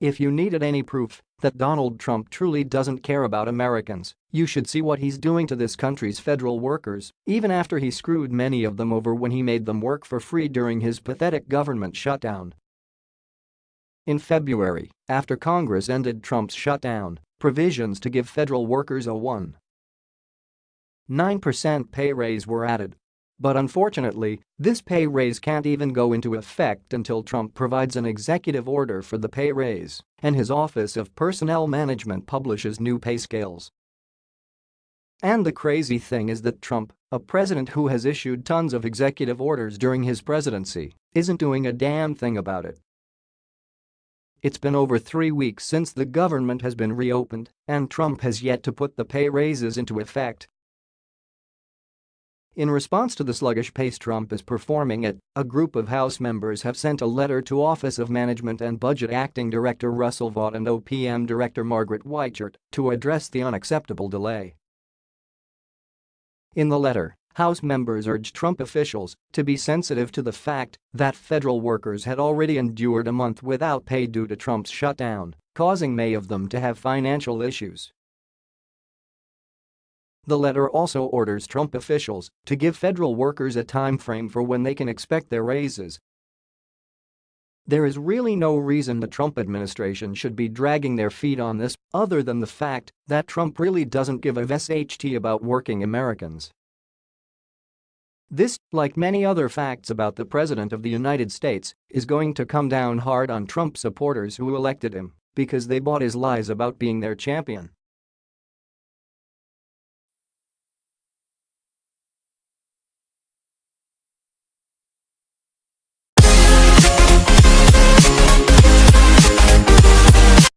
If you needed any proof that Donald Trump truly doesn't care about Americans, you should see what he's doing to this country's federal workers, even after he screwed many of them over when he made them work for free during his pathetic government shutdown. In February, after Congress ended Trump's shutdown, provisions to give federal workers a 1. 9% pay raise were added. But unfortunately, this pay raise can't even go into effect until Trump provides an executive order for the pay raise, and his Office of Personnel Management publishes new pay scales. And the crazy thing is that Trump, a president who has issued tons of executive orders during his presidency, isn't doing a damn thing about it. It's been over three weeks since the government has been reopened, and Trump has yet to put the pay raises into effect. In response to the sluggish pace Trump is performing at, a group of House members have sent a letter to Office of Management and Budget Acting Director Russell Vought and OPM Director Margaret Weichert to address the unacceptable delay. In the letter, House members urged Trump officials to be sensitive to the fact that federal workers had already endured a month without pay due to Trump's shutdown, causing many of them to have financial issues. The letter also orders Trump officials to give federal workers a time frame for when they can expect their raises. There is really no reason the Trump administration should be dragging their feet on this other than the fact that Trump really doesn't give a SHT about working Americans. This, like many other facts about the President of the United States, is going to come down hard on Trump supporters who elected him because they bought his lies about being their champion.